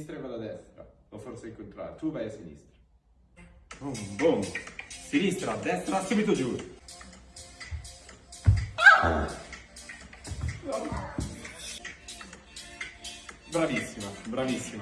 sinistra e vado a destra. O forse il contrario. Tu vai a sinistra. Boom, boom. Sinistra, destra, subito giù. Bravissima, bravissima.